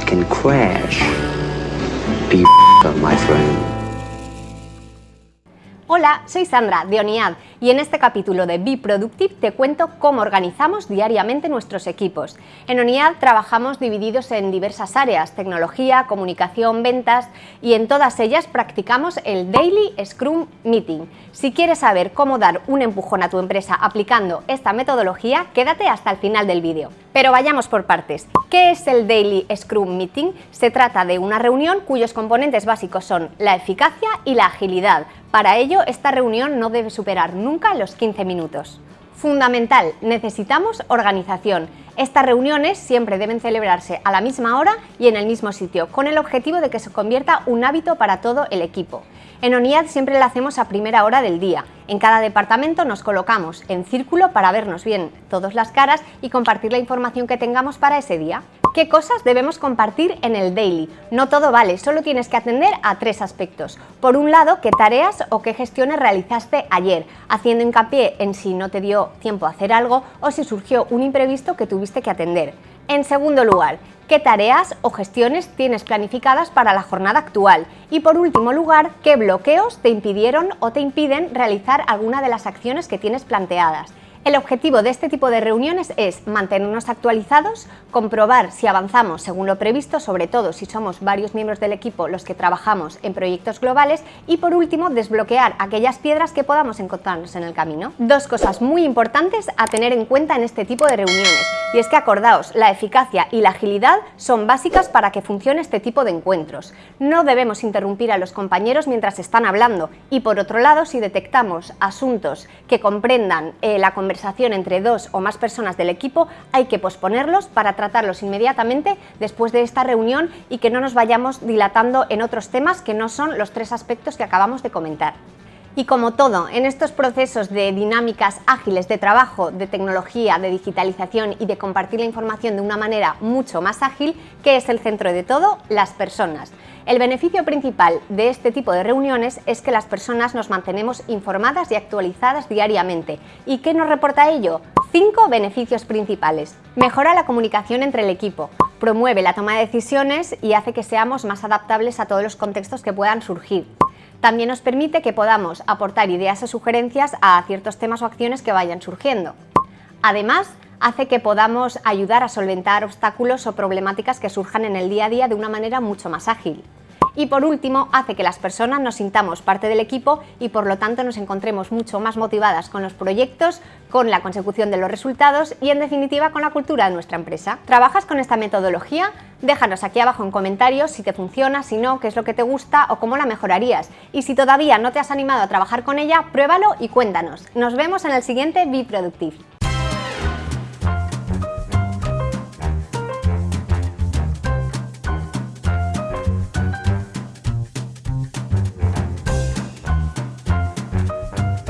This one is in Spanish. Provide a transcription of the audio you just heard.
can crash. Be. Hola, soy Sandra de ONIAD y en este capítulo de Be Productive te cuento cómo organizamos diariamente nuestros equipos. En ONIAD trabajamos divididos en diversas áreas, tecnología, comunicación, ventas y en todas ellas practicamos el Daily Scrum Meeting. Si quieres saber cómo dar un empujón a tu empresa aplicando esta metodología, quédate hasta el final del vídeo. Pero vayamos por partes. ¿Qué es el Daily Scrum Meeting? Se trata de una reunión cuyos componentes básicos son la eficacia y la agilidad para ello, esta reunión no debe superar nunca los 15 minutos. Fundamental, necesitamos organización. Estas reuniones siempre deben celebrarse a la misma hora y en el mismo sitio, con el objetivo de que se convierta un hábito para todo el equipo. En ONIAD siempre la hacemos a primera hora del día. En cada departamento nos colocamos en círculo para vernos bien todas las caras y compartir la información que tengamos para ese día. ¿Qué cosas debemos compartir en el daily? No todo vale, solo tienes que atender a tres aspectos. Por un lado, qué tareas o qué gestiones realizaste ayer, haciendo hincapié en si no te dio tiempo a hacer algo o si surgió un imprevisto que tuviste que atender. En segundo lugar, qué tareas o gestiones tienes planificadas para la jornada actual y por último lugar, qué bloqueos te impidieron o te impiden realizar alguna de las acciones que tienes planteadas. El objetivo de este tipo de reuniones es mantenernos actualizados, comprobar si avanzamos según lo previsto, sobre todo si somos varios miembros del equipo los que trabajamos en proyectos globales y por último desbloquear aquellas piedras que podamos encontrarnos en el camino. Dos cosas muy importantes a tener en cuenta en este tipo de reuniones y es que acordaos, la eficacia y la agilidad son básicas para que funcione este tipo de encuentros. No debemos interrumpir a los compañeros mientras están hablando y por otro lado si detectamos asuntos que comprendan eh, la conversación entre dos o más personas del equipo, hay que posponerlos para tratarlos inmediatamente después de esta reunión y que no nos vayamos dilatando en otros temas que no son los tres aspectos que acabamos de comentar. Y como todo, en estos procesos de dinámicas ágiles de trabajo, de tecnología, de digitalización y de compartir la información de una manera mucho más ágil, ¿qué es el centro de todo? Las personas. El beneficio principal de este tipo de reuniones es que las personas nos mantenemos informadas y actualizadas diariamente. ¿Y qué nos reporta ello? Cinco beneficios principales. Mejora la comunicación entre el equipo, promueve la toma de decisiones y hace que seamos más adaptables a todos los contextos que puedan surgir. También nos permite que podamos aportar ideas o sugerencias a ciertos temas o acciones que vayan surgiendo. Además, hace que podamos ayudar a solventar obstáculos o problemáticas que surjan en el día a día de una manera mucho más ágil. Y por último, hace que las personas nos sintamos parte del equipo y por lo tanto nos encontremos mucho más motivadas con los proyectos, con la consecución de los resultados y en definitiva con la cultura de nuestra empresa. ¿Trabajas con esta metodología? Déjanos aquí abajo en comentarios si te funciona, si no, qué es lo que te gusta o cómo la mejorarías. Y si todavía no te has animado a trabajar con ella, pruébalo y cuéntanos. Nos vemos en el siguiente Be Productive.